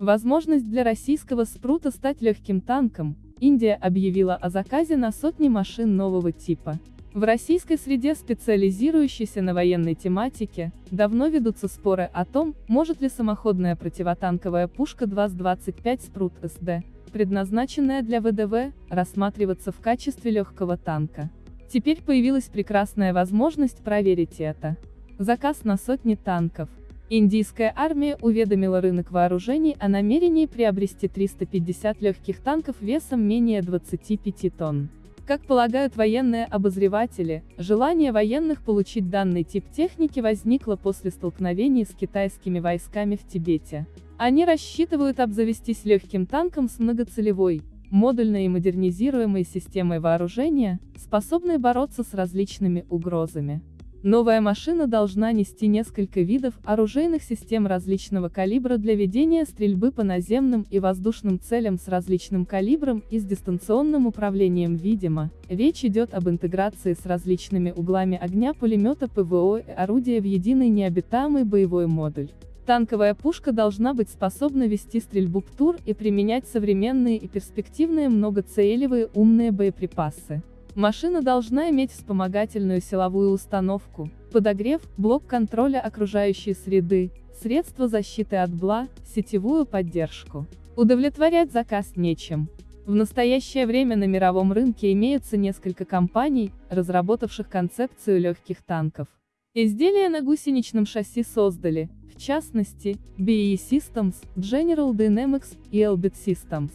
Возможность для российского спрута стать легким танком, Индия объявила о заказе на сотни машин нового типа. В российской среде, специализирующейся на военной тематике, давно ведутся споры о том, может ли самоходная противотанковая пушка 2С-25 «Спрут СД», предназначенная для ВДВ, рассматриваться в качестве легкого танка. Теперь появилась прекрасная возможность проверить это. Заказ на сотни танков. Индийская армия уведомила рынок вооружений о намерении приобрести 350 легких танков весом менее 25 тонн. Как полагают военные обозреватели, желание военных получить данный тип техники возникло после столкновений с китайскими войсками в Тибете. Они рассчитывают обзавестись легким танком с многоцелевой, модульной и модернизируемой системой вооружения, способной бороться с различными угрозами. Новая машина должна нести несколько видов оружейных систем различного калибра для ведения стрельбы по наземным и воздушным целям с различным калибром и с дистанционным управлением видимо. Речь идет об интеграции с различными углами огня пулемета ПВО и орудия в единый необитаемый боевой модуль. Танковая пушка должна быть способна вести стрельбу ПТУР и применять современные и перспективные многоцелевые умные боеприпасы. Машина должна иметь вспомогательную силовую установку, подогрев, блок контроля окружающей среды, средства защиты от бла, сетевую поддержку. Удовлетворять заказ нечем. В настоящее время на мировом рынке имеется несколько компаний, разработавших концепцию легких танков. Изделия на гусеничном шасси создали, в частности, BAE Systems, General Dynamics и Elbit Systems.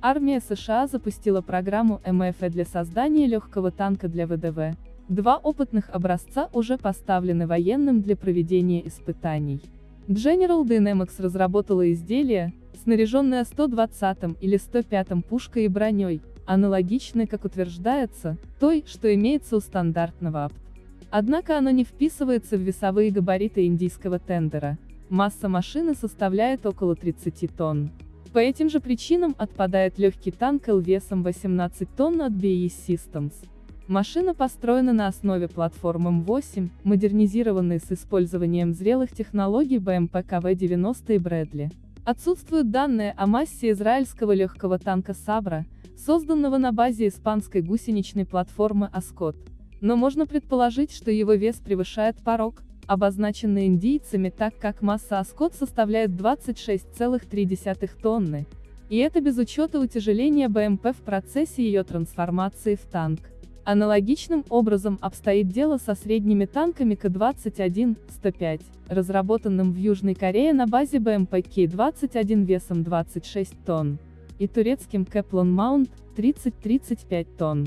Армия США запустила программу МФ для создания легкого танка для ВДВ. Два опытных образца уже поставлены военным для проведения испытаний. General Dynamics разработала изделие, снаряженное 120 или 105 пушкой и броней, аналогичной, как утверждается, той, что имеется у стандартного АПТ. Однако оно не вписывается в весовые габариты индийского тендера. Масса машины составляет около 30 тонн. По этим же причинам отпадает легкий танк L весом 18 тонн от BAE Systems. Машина построена на основе платформы М8, модернизированной с использованием зрелых технологий БМП КВ-90 и Брэдли. Отсутствуют данные о массе израильского легкого танка Сабра, созданного на базе испанской гусеничной платформы Аскот. Но можно предположить, что его вес превышает порог, обозначенный индийцами так как масса Аскот составляет 26,3 тонны, и это без учета утяжеления БМП в процессе ее трансформации в танк. Аналогичным образом обстоит дело со средними танками К-21-105, разработанным в Южной Корее на базе БМП К-21 весом 26 тонн, и турецким Кэплон Маунт 30-35 тонн.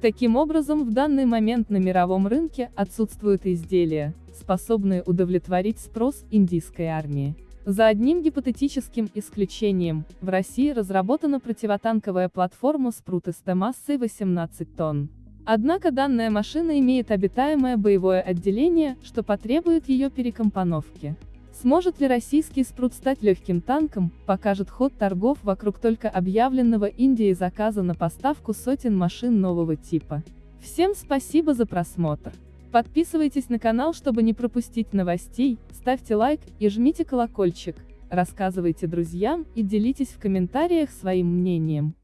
Таким образом в данный момент на мировом рынке отсутствуют изделия, способные удовлетворить спрос индийской армии. За одним гипотетическим исключением, в России разработана противотанковая платформа «Спрут» СТ массой 18 тонн. Однако данная машина имеет обитаемое боевое отделение, что потребует ее перекомпоновки. Сможет ли российский спрут стать легким танком, покажет ход торгов вокруг только объявленного Индией заказа на поставку сотен машин нового типа. Всем спасибо за просмотр. Подписывайтесь на канал, чтобы не пропустить новостей, ставьте лайк и жмите колокольчик, рассказывайте друзьям и делитесь в комментариях своим мнением.